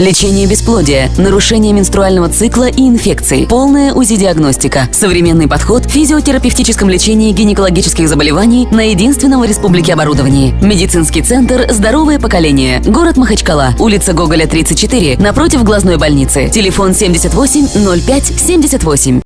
Лечение бесплодия, нарушение менструального цикла и инфекций, полная УЗИ-диагностика, современный подход в физиотерапевтическом лечении гинекологических заболеваний на единственном в республике оборудовании. Медицинский центр «Здоровое поколение», город Махачкала, улица Гоголя, 34, напротив глазной больницы. Телефон 78 05 78.